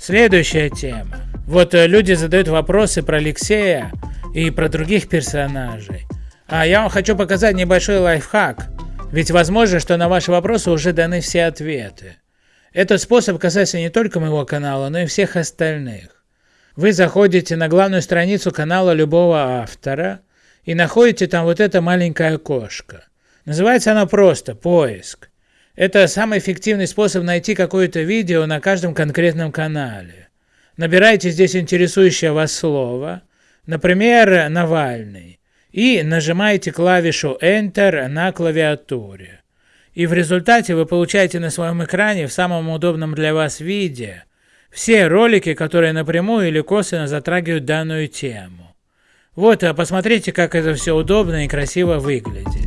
Следующая тема. Вот э, люди задают вопросы про Алексея и про других персонажей. А я вам хочу показать небольшой лайфхак. Ведь возможно, что на ваши вопросы уже даны все ответы. Этот способ касается не только моего канала, но и всех остальных. Вы заходите на главную страницу канала любого автора и находите там вот это маленькое окошко. Называется оно просто «Поиск». Это самый эффективный способ найти какое-то видео на каждом конкретном канале. Набирайте здесь интересующее вас слово, например, «Навальный», и нажимаете клавишу Enter на клавиатуре. И в результате вы получаете на своем экране в самом удобном для вас виде все ролики, которые напрямую или косвенно затрагивают данную тему. Вот, а посмотрите, как это все удобно и красиво выглядит.